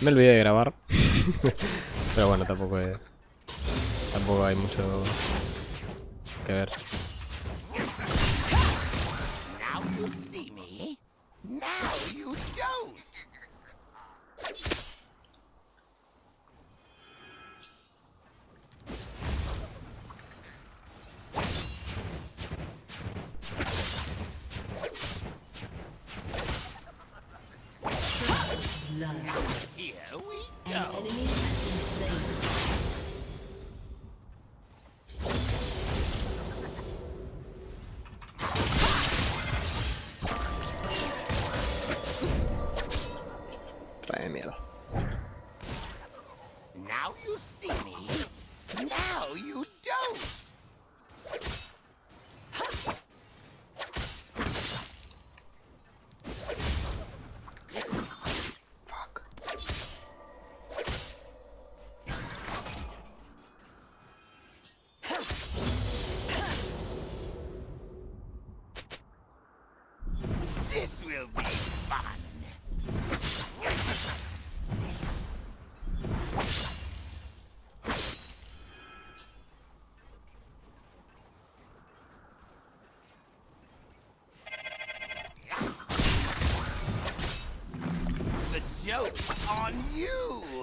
Me olvidé de grabar. Pero bueno, tampoco es... Tampoco hay mucho que ver. Now you see me. Now you don't.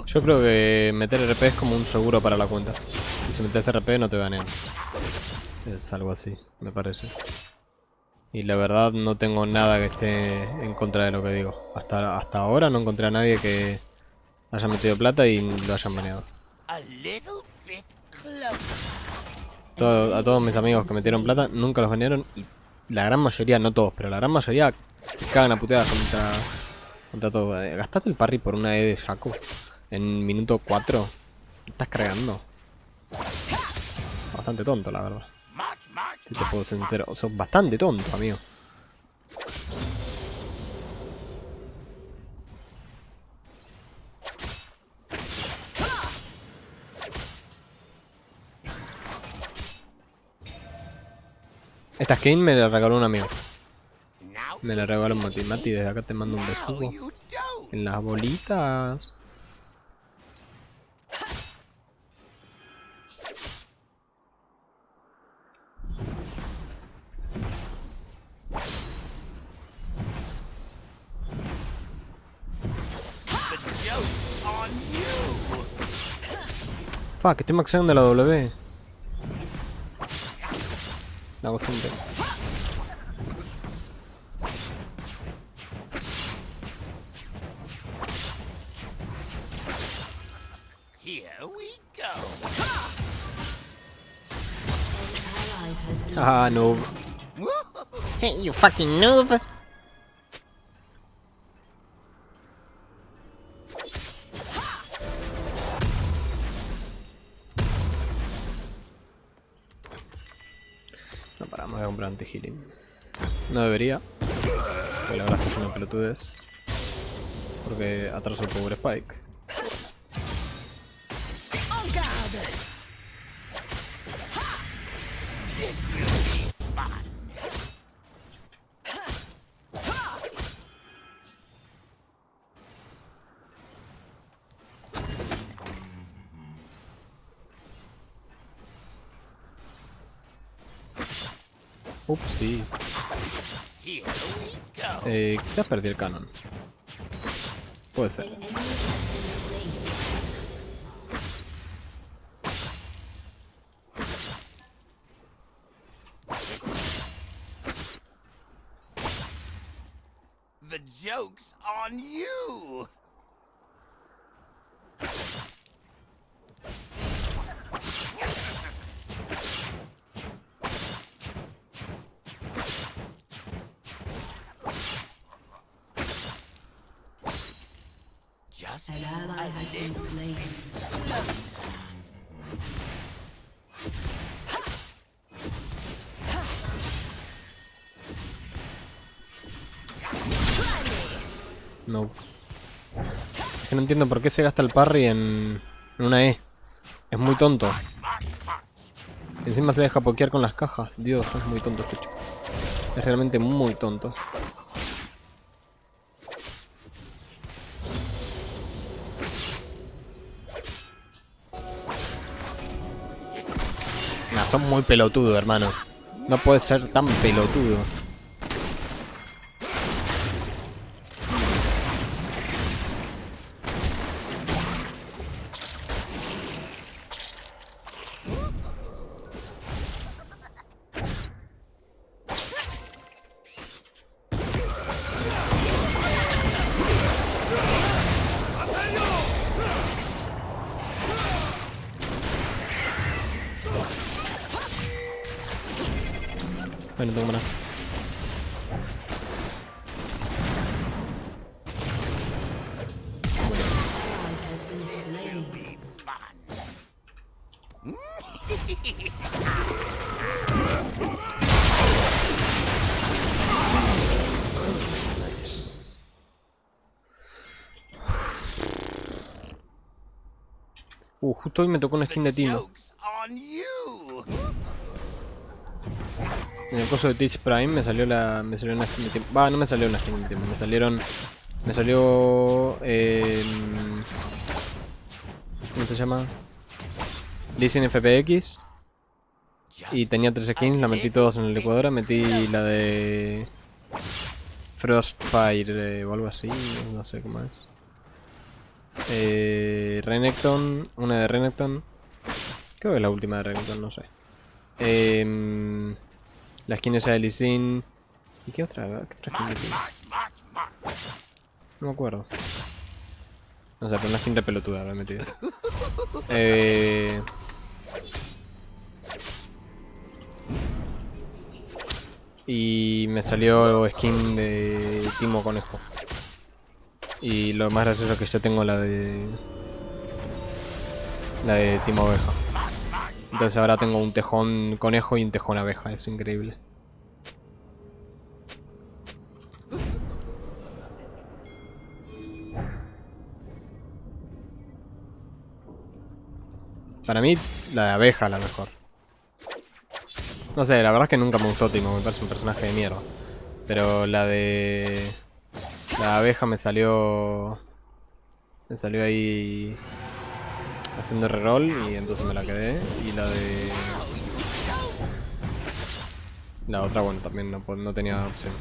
Yo creo que meter RP es como un seguro para la cuenta. Y si metes RP no te banean. Es algo así, me parece. Y la verdad no tengo nada que esté en contra de lo que digo. Hasta, hasta ahora no encontré a nadie que haya metido plata y lo hayan baneado. A todos mis amigos que metieron plata nunca los banearon. Y la gran mayoría, no todos, pero la gran mayoría se cagan a puteadas contra, contra todo. Eh, ¿Gastaste el parry por una E de Shaco en minuto 4? ¿Estás cargando? Bastante tonto, la verdad. Si te puedo ser sincero. Sea, bastante tonto, amigo. Esta skin me la regaló un amigo. Me la regaló Mati. Mati, desde acá te mando un besugo. En las bolitas. Fuck, estoy maxeando la W. La costumbre. Ah, no. Hey, you fucking noob. No paramos de comprar anti-healing. No debería. Porque la verdad es que es una pelotudez. Porque atraso el power spike. Eh, quizás perdí el canon. Puede ser. The joke's on you. No. Es que no entiendo por qué se gasta el parry en, en una E. Es muy tonto. Encima se deja pokear con las cajas. Dios, es muy tonto este chico. Es realmente muy tonto. Son muy pelotudo, hermano. No puedes ser tan pelotudo. Uh, justo hoy me tocó una skin de you. En el coso de Teach Prime me salió la. me salió una skin de Timo. Va, no me salió una skin de Timo, me salieron. Me salió. Eh, ¿Cómo se llama? Sin FPX. Y tenía tres skins, la metí todas en la licuadora, metí la de. Frostfire eh, o algo así, no sé cómo es. Eh, Renekton, una de Renekton. Creo que es la última de Renekton, no sé. Em, la skin esa de Lee. ¿Y qué otra? ¿Qué otra skin? No me acuerdo. No sé, pero una skin de pelotuda la he metido. Eh... Y me salió skin de Timo Conejo. Y lo más gracioso es que ya tengo la de... La de Timo Oveja. Entonces ahora tengo un tejón conejo y un tejón abeja. Es increíble. Para mí, la de abeja la mejor. No sé, la verdad es que nunca me gustó Timo, me parece un personaje de mierda. Pero la de... La abeja me salió... Me salió ahí... Haciendo reroll y entonces me la quedé. Y la de... La otra, bueno, también no, po- no tenía opción.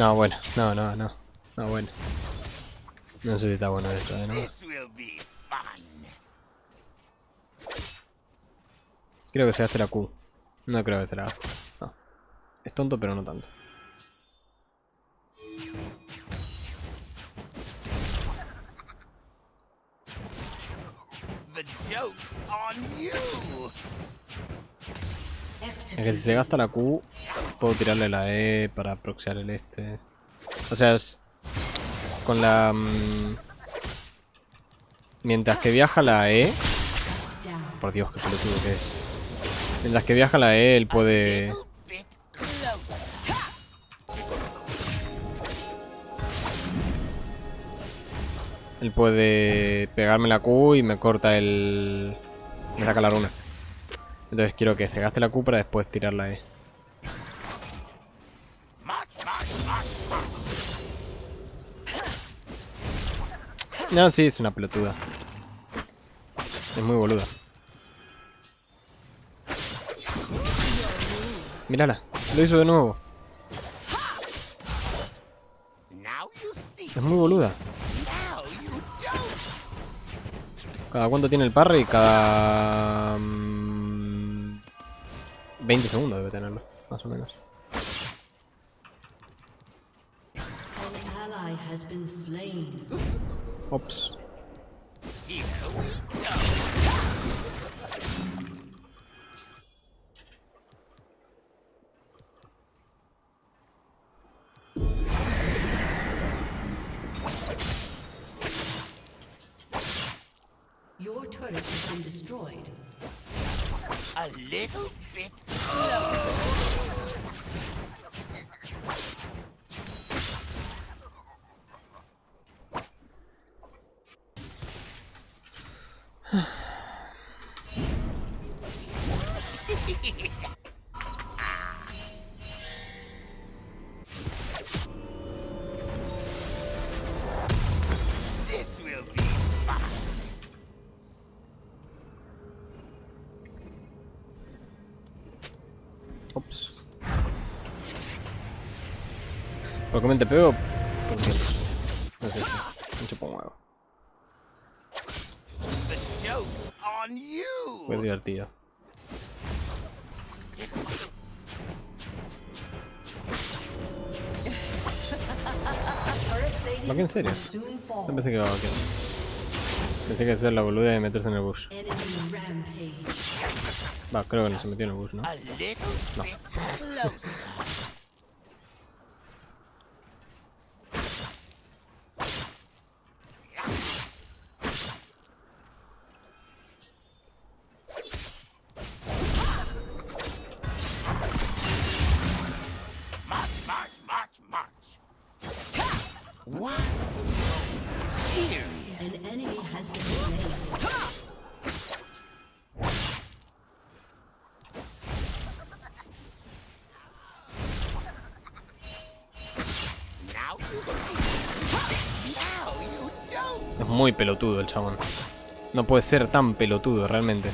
No, bueno, no, no, no. No, bueno. No sé si está bueno esto, ¿eh? ¿no? Creo que se gaste la Q. No creo que se la gaste. No. Es tonto, pero no tanto. The joke's on you. Es que si se gasta la Q, puedo tirarle la E para proxiar el este. O sea, es... Con la... mm, Mientras que viaja la E... Por Dios, qué pelotudo que es. Mientras que viaja la E, él puede... Él puede pegarme la Q y me corta el... Me saca la runa. Entonces quiero que se gaste la Q para después tirar la E. No, sí, es una pelotuda. Es muy boluda. Mírala, lo hizo de nuevo. Es muy boluda. ¿Cada cuánto tiene el parry? Cada... mm, 20 segundos debe tenerlo, más o menos. Hops. Your turret has been destroyed. A little bit slower. ¿Por qué me te pego? Porque... No sé, me un huevo. Fue divertido. ¿Va que en serio? Yo pensé que iba a vaquear. Pensé que hacer la boluda de meterse en el bush. Va, creo que no se metió en el bush, ¿no? A muy pelotudo el chabón. No puede ser tan pelotudo realmente.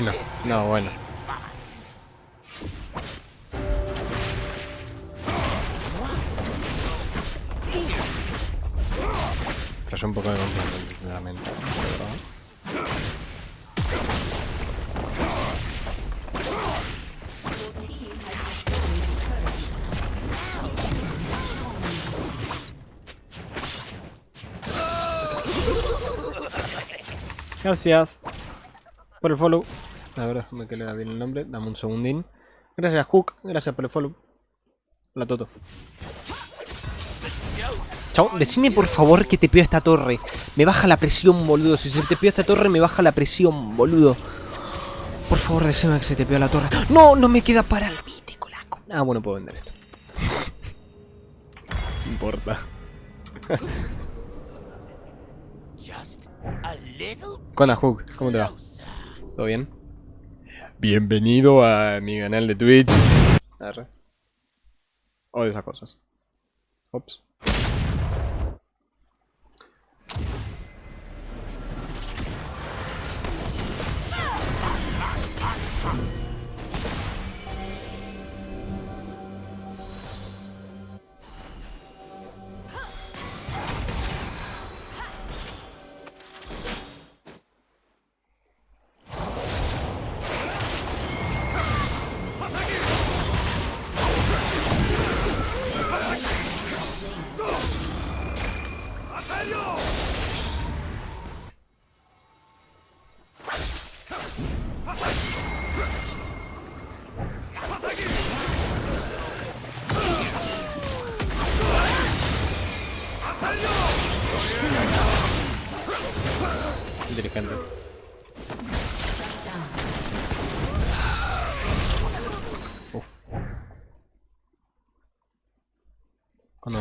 Bueno, no bueno. Tras un poco de a turret. Gracias por el follow. A ver, déjame que lea bien el nombre. Dame un segundín. Gracias, Hook. Gracias por el follow. Hola, Toto. Chao, decime por favor que te peo esta torre. Me baja la presión, boludo. Si se te peo esta torre, me baja la presión, boludo. Por favor, decime que se te peo la torre. ¡No! No me queda para el mítico, la Ah, bueno, puedo vender esto. No importa. Con la Hook, ¿cómo te va? ¿Todo bien? Bienvenido a mi canal de Twitch. Arre. O de esas cosas. Ops.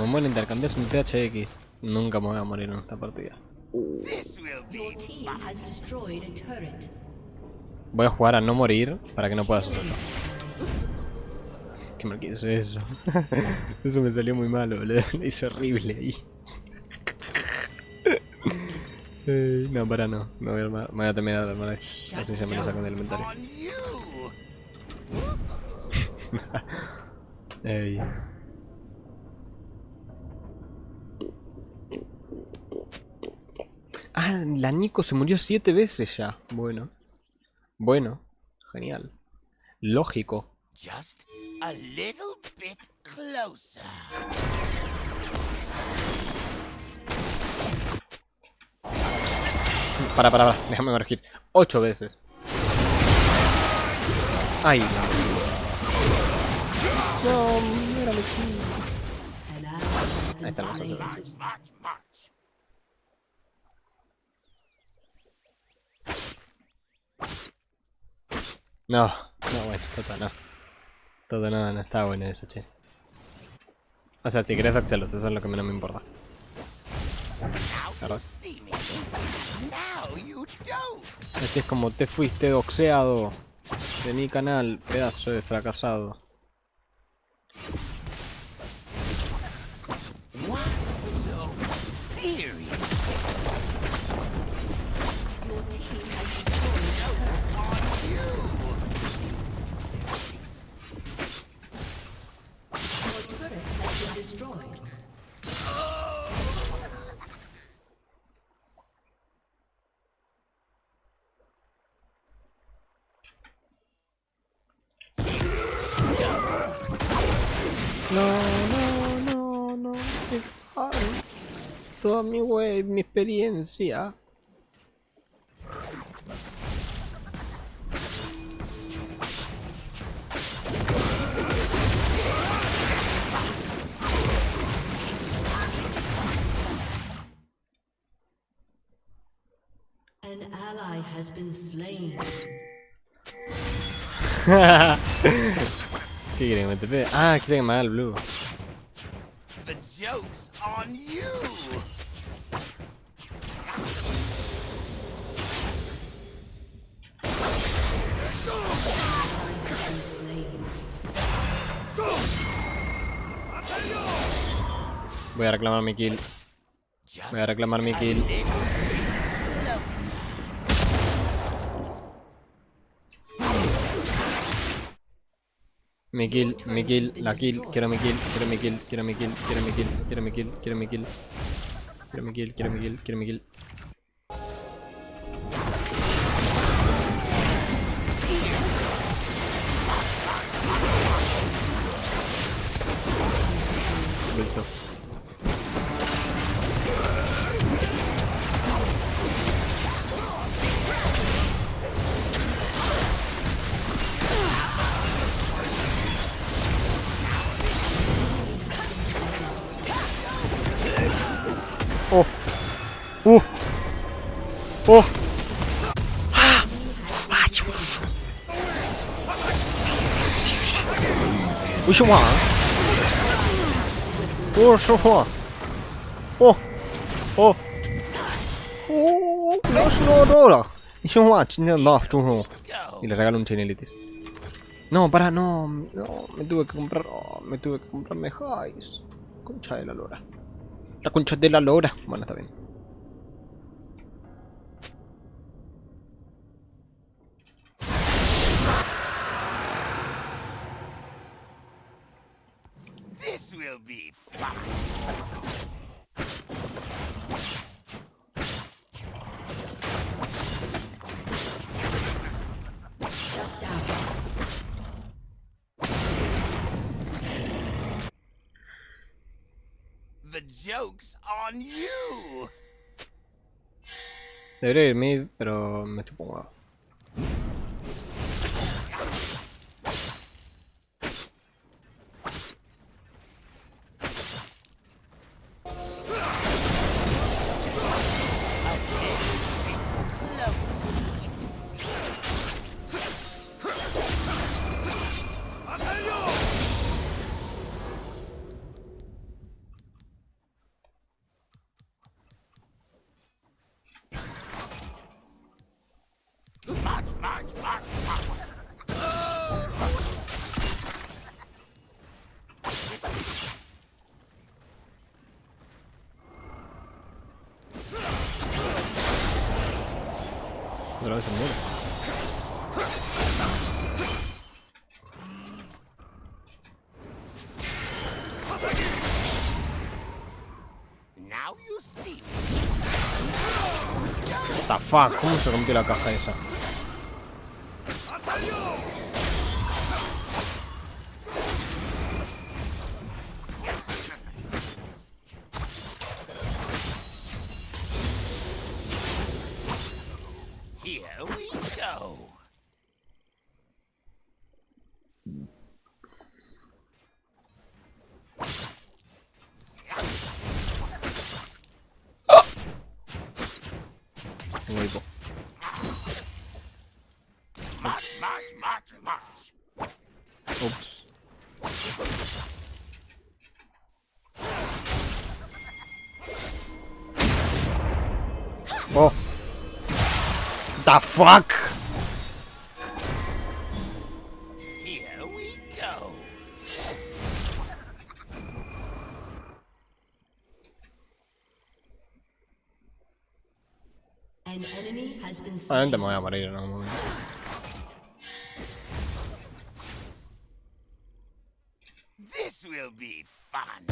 Cuando me muero intercambiar un THX, nunca me voy a morir en esta partida. Voy a jugar a no morir para que no puedas hacerlo. Qué mal que hice eso. eso me salió muy mal, boludo. Lo hice horrible ahí. Eh, no, para no. Me voy a, armar- me voy a terminar de armar. Así ya me lo sacan del inventario. Ey. Ah, la Nico se murió siete veces ya. Bueno. Bueno. Genial. Lógico. Just a little bit closer. Para, para, para. Déjame corregir. Ocho veces. Ay, no. No, mírame aquí. Ahí están las ocho veces. No, no, bueno, Toto no. Todo no, no está bueno eso, che. O sea, si querés Axelos, eso es lo que menos me importa. Así es como te fuiste doxeado de mi canal, pedazo de fracasado. Toda mi wave, mi experiencia. An ally has been slain. ¿Qué quieren que me te Ah, quieren que me haga el blue. The joke's on you! Voy a reclamar mi kill. Voy a reclamar mi kill. Mi kill, mi kill, la kill, quiero mi kill, quiero mi kill, quiero mi kill, quiero mi kill, quiero mi kill, quiero mi kill. Quiero mi kill, quiero mi kill, quiero mi kill. Listo. ¡Oh! ¡Uh! ¡Oh! oh. Ah. ¡Uy, su ¿eh? ¡Oh, ¡Oh! ¡Oh! ¡Oh! ¡No, ¡Y le regalo un chinelitis. No, para, no, no, me tuve que comprar, oh, me tuve que comprar mejor, concha de la lora. La concha de la lora. Bueno, está bien. This will be fun. On you! Debería ir mid, pero me chupo un huevo. Otra vez se muere. What the fuck, ¿cómo se rompió la caja esa? Fuck? Here we go. An enemy has been slain. Obviamente me voy a morir en algún momento. This will be fun.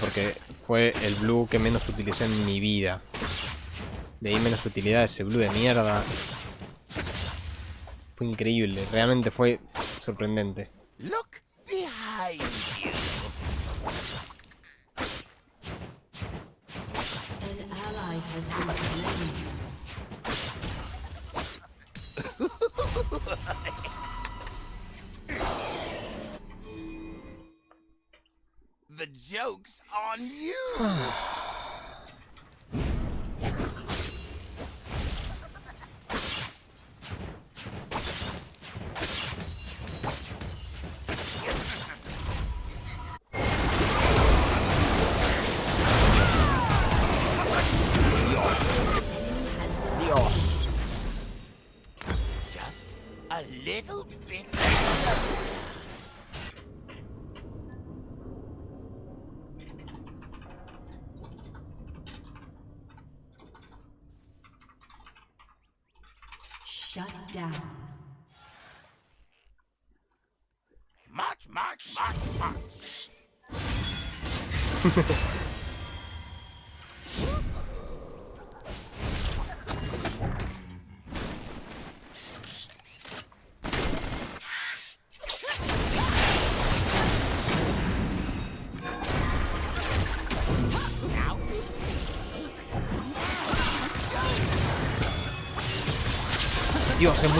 Porque fue el blue que menos utilicé en mi vida. De ahí menos utilidad ese blue de mierda. Fue increíble, realmente fue sorprendente. Look behind you. An ally has been joke's on you. Shut down. March, march, march, march.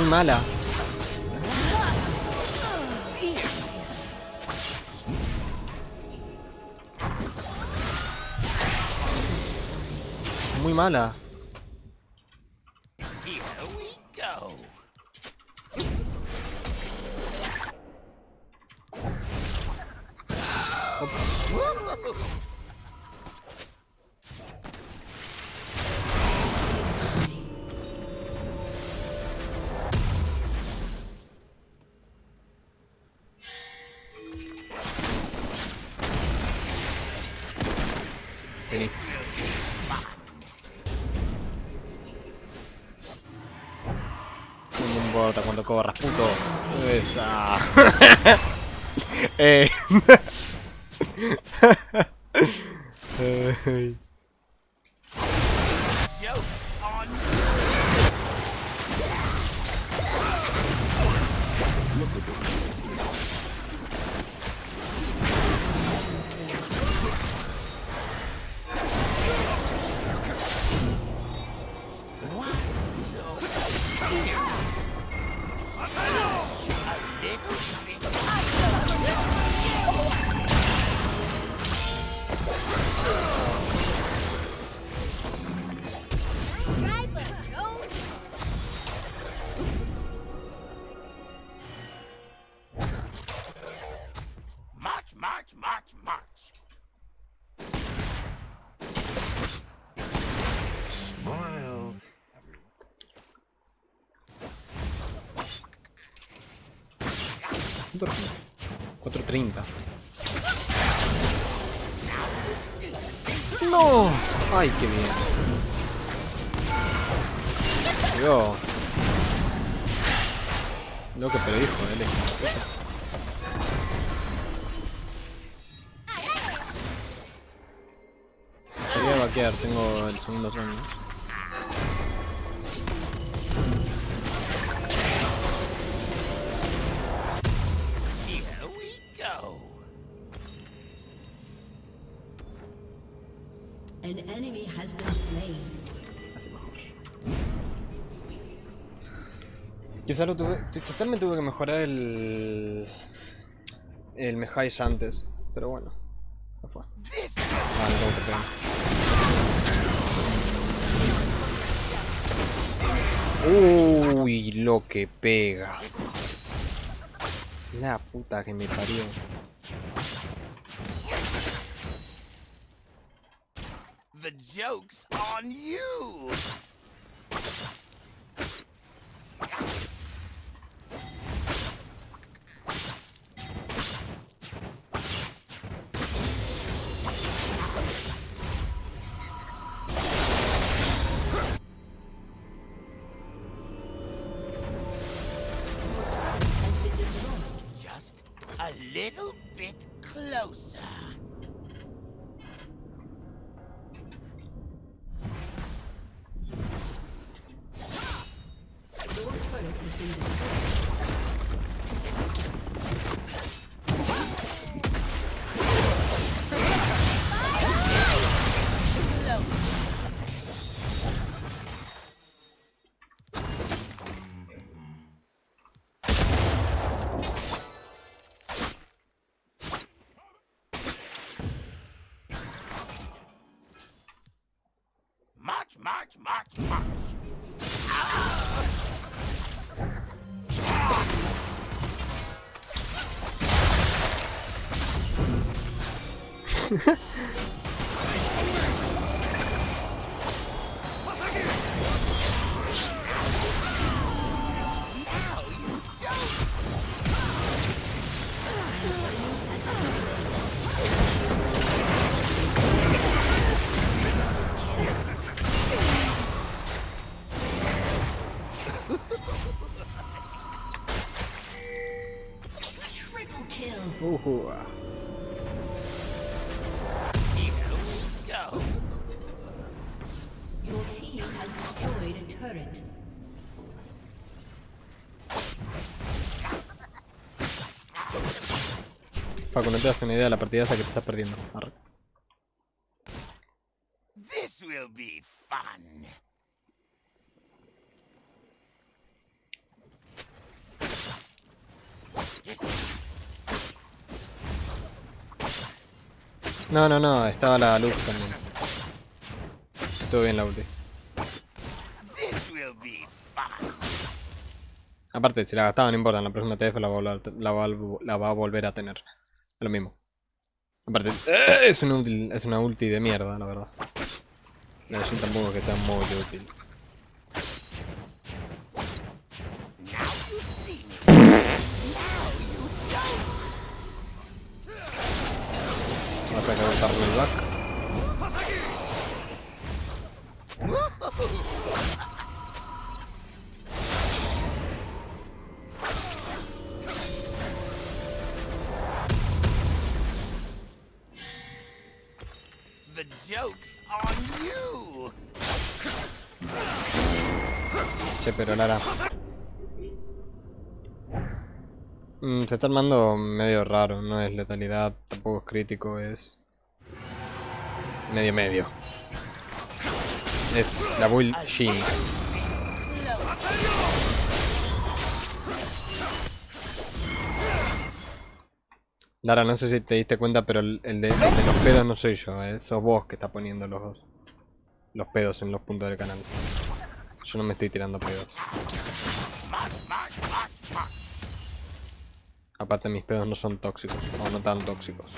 Mala. Muy mala. Ay. Joke's ¡No! ¡Ay, qué bien! Dios. An enemy has been slain. Así mejor. Quizá, lo tuve, quizá me tuve que mejorar el... El Mejais antes, pero bueno. Ya fue. Tengo que pegar. Uy, lo que pega. La puta que me parió. Joke's on you. March, march, march, march. Now Paco, no te das una idea de la partida esa que te estás perdiendo. Arre. This will be fun. No, no, no, estaba la luz también. Estuvo bien la ulti. Aparte, si la gastaba no importa, en la próxima TF la va a volver, la va a, la va a volver a tener. Es lo mismo. Aparte, ¡eh! es una, ulti, es una ulti de mierda, la verdad. No, yo tampoco que sea muy útil. Vas a calentarle el back. Pero Lara. Mm, se está armando medio raro, no es letalidad, tampoco es crítico, es... Medio medio. Es la build Shin. Lara, no sé si te diste cuenta, pero el, el de, el de los pedos no soy yo, eh. sos vos que está poniendo los, los pedos en los puntos del canal. Yo no me estoy tirando pedos. Aparte mis pedos no son tóxicos, o no tan tóxicos.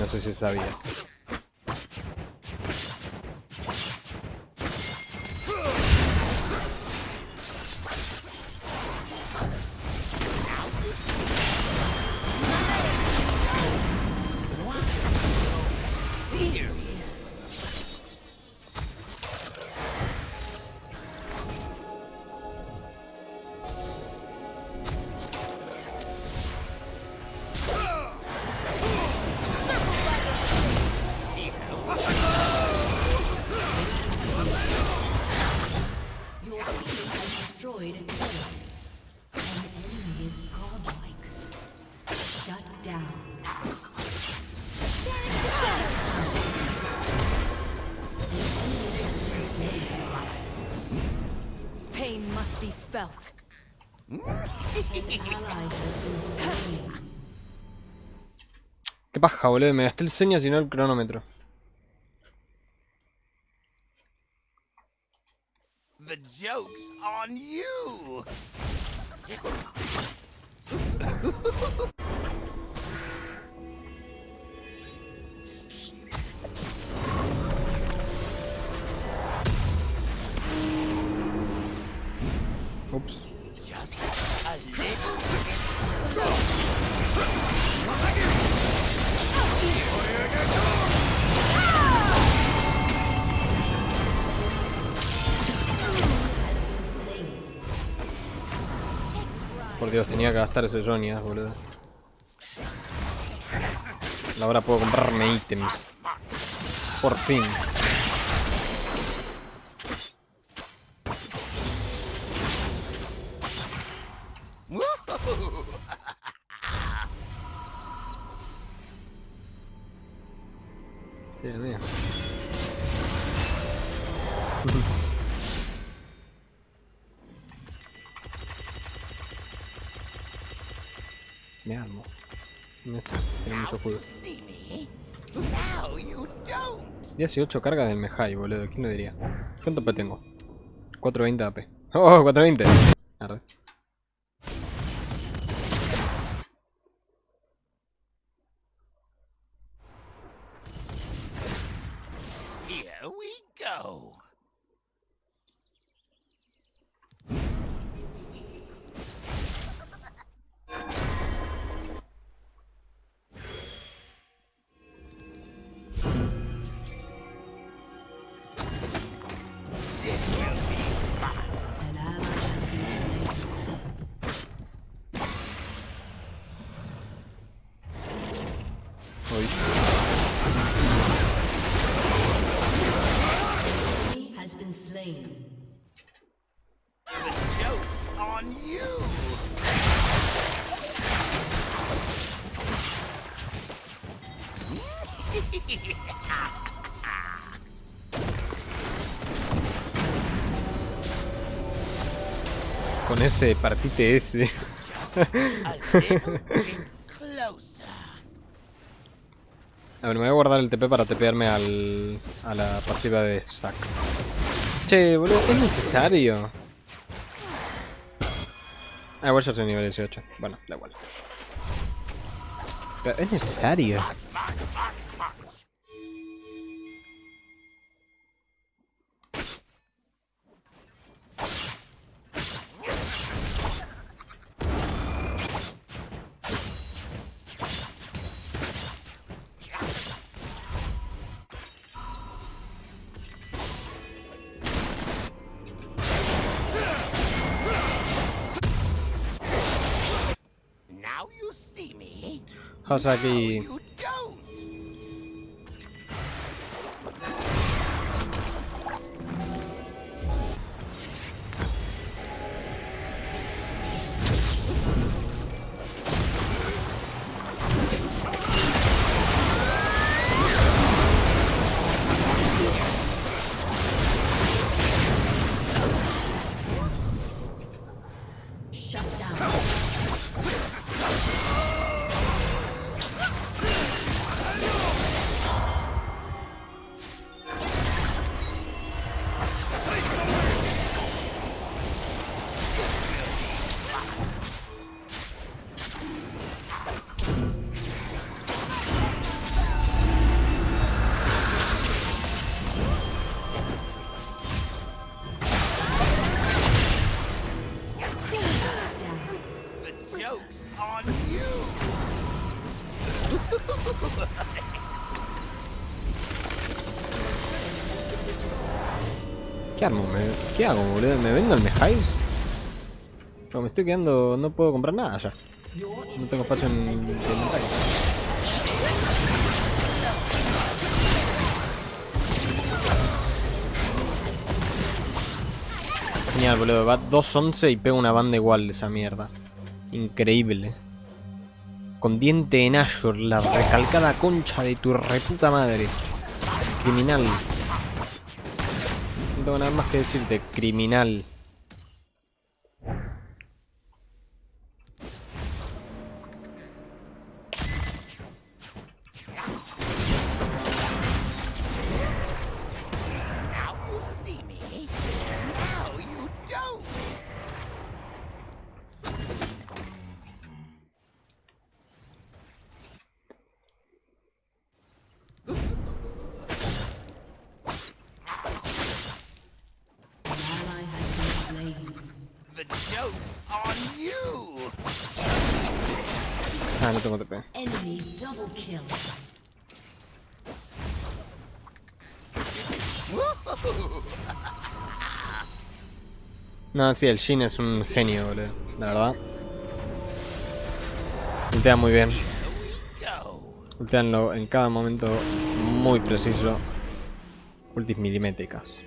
No sé si sabías. Boludo. Me gasté el señas y no el cronómetro. Dios, tenía que gastar ese Jonia, boludo. Ahora puedo comprarme ítems. Por fin. Don't. 18 cargas del Mejai, boludo. ¿Quién lo diría? ¿Cuánto AP tengo? 420 AP. ¡Oh, 420! Arre. Con ese, partite ese. A ver, me voy a guardar el TP para tepearme al, a la pasiva de Zack. Che, boludo, es necesario. Ah, igual ya soy nivel 18. Bueno, da igual. Pero es necesario. Me. Hasaki. You ¿Qué armo? ¿Qué hago, boludo? ¿Me vendo el Mejais? Pero me estoy quedando... No puedo comprar nada ya. No tengo espacio en el inventario. Genial, boludo. Va 2.11 y pega una banda igual de esa mierda. Increíble. Con diente en Azure, la recalcada concha de tu reputa madre. Criminal. Tengo nada más que decirte, criminal. No, sí, el Jin es un genio. La verdad. Ultea muy bien. Ulteanlo en cada momento muy preciso. Ultis milimétricas.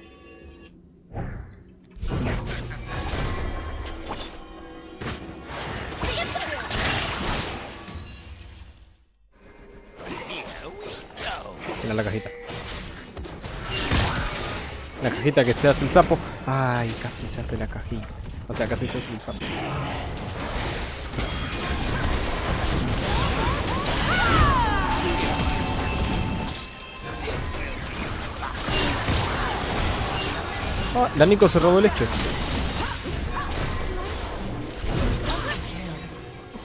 Mira la cajita. La cajita que se hace el sapo. Ay, casi se hace la cajita. O sea, casi se hace el sapo. Ah, la Nico se robó el este.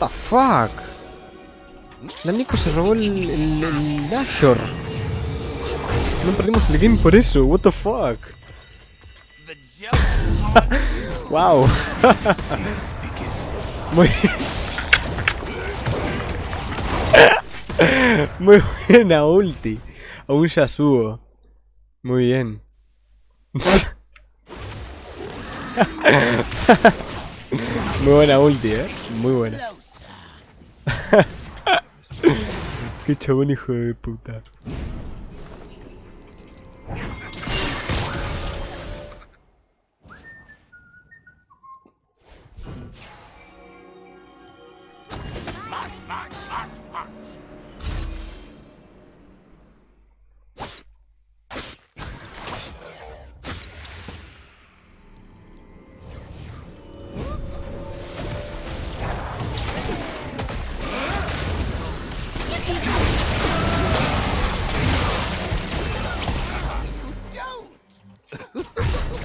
What the fuck? La Nico se robó el, el, el. No perdimos el game por eso, what the fuck. Wow. Muy Muy buena ulti. A un Yasuo. Muy bien. Muy buena ulti, eh. Muy buena. Qué chabón hijo de puta.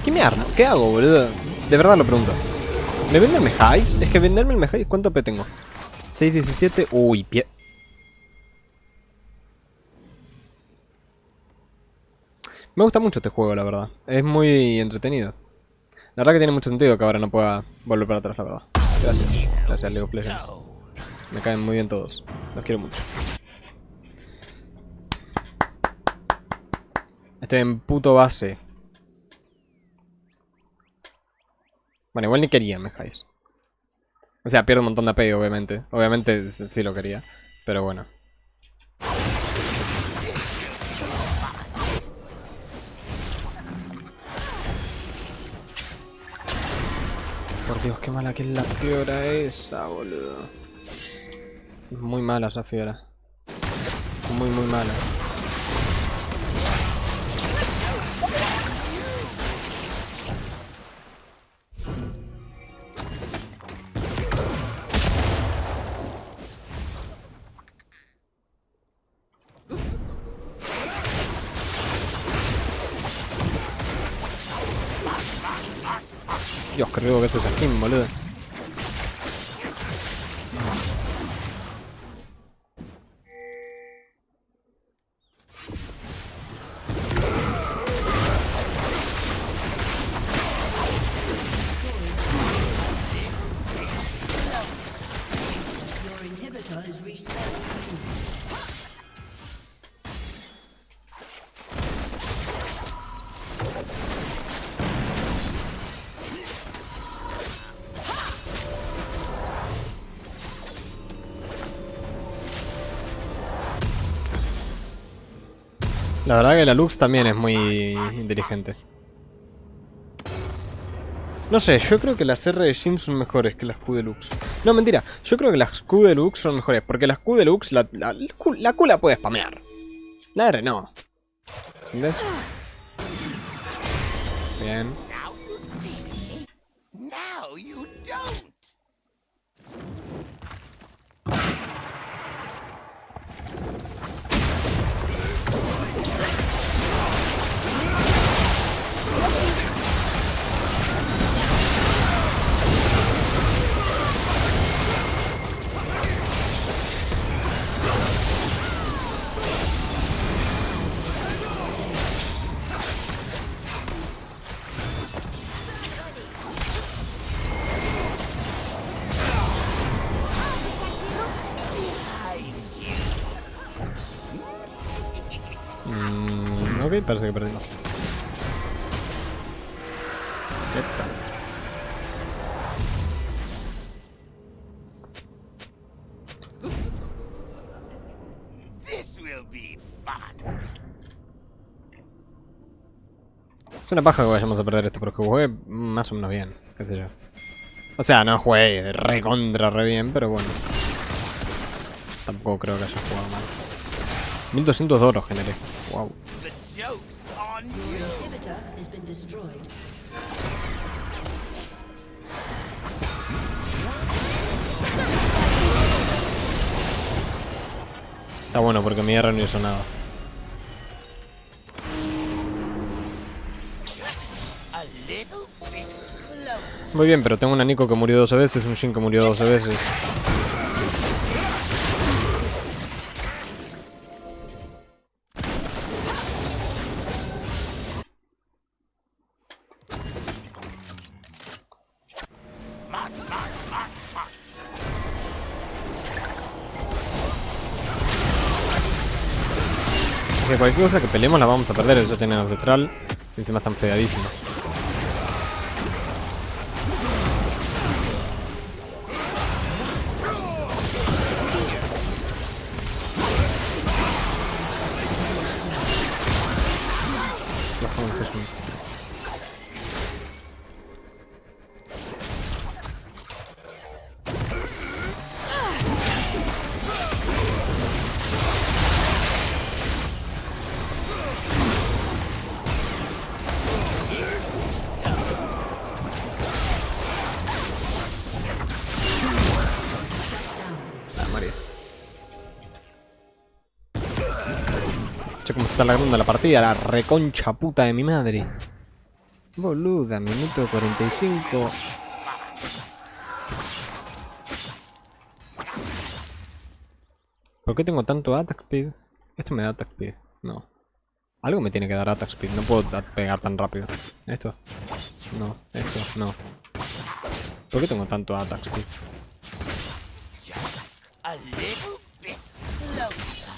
¿Qué me armo? ¿Qué hago, boludo? De verdad lo pregunto. ¿Me venden Mejais? Es que venderme el Mejais, ¿cuánto P tengo? 617. Uy, pie. Me gusta mucho este juego, la verdad. Es muy entretenido. La verdad que tiene mucho sentido que ahora no pueda volver para atrás, la verdad. Gracias. Gracias, Lego of Legends. Me caen muy bien todos. Los quiero mucho. Estoy en puto base. Bueno, igual ni quería Mejais. O sea, pierdo un montón de AP, obviamente. Obviamente sí lo quería. Pero bueno. Por Dios, qué mala que es la fiora esa, boludo. Muy mala esa fiora. Muy, muy mala. Dios, qué rico que es esa skin, boludo. La verdad que la Lux también es muy inteligente. No sé, yo creo que las R de Jin son mejores que las Q Deluxe. No, mentira. Yo creo que las Q Deluxe son mejores. Porque las Q Deluxe, la, la, la Q, la Q la puede spamear. La R no. ¿Entendés? Bien. Parece que perdimos. Epa. This will be fun. Es una paja que vayamos a perder esto, pero que jugué más o menos bien, qué sé yo. O sea, no jugué re contra re bien, pero bueno. Tampoco creo que haya jugado mal. 1200 de oro generé. Wow. The joke's on you. Inhibitor has been destroyed. Está bueno porque mi R no hizo nada. Muy bien, pero tengo un Nico que murió 12 veces, un Shin que murió 12 veces. Cosa que peleemos la vamos a perder, eso tiene ancestral. Encima están feadísimos. Está alargando la partida, la reconcha puta de mi madre. Boluda, minuto 45. ¿Por qué tengo tanto attack speed? Esto me da attack speed. No. Algo me tiene que dar attack speed. No puedo pegar tan rápido. ¿Esto? No. Esto, no. ¿Por qué tengo tanto attack speed? Just a little bit closer.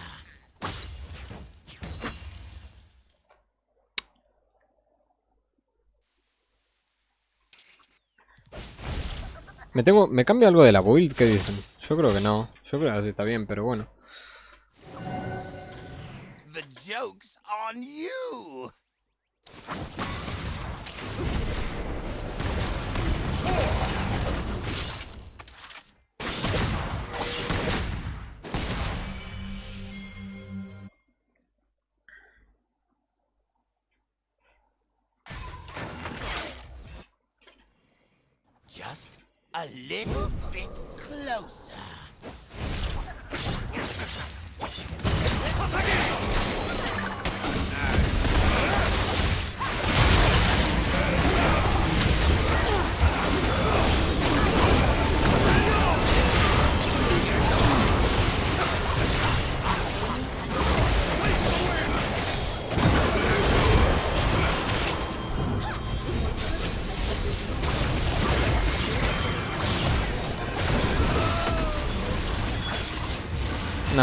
¿Me tengo, me cambia algo de la build? ¿Qué dicen? Yo creo que no. Yo creo que así está bien, pero bueno. The joke's on you. A little bit closer.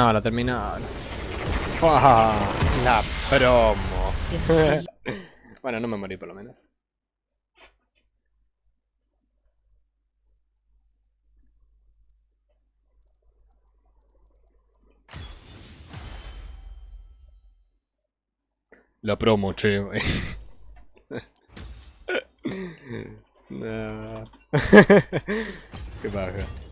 No, la terminal. Fua, La promo. bueno, no me morí por lo menos. La promo, che. Qué baja.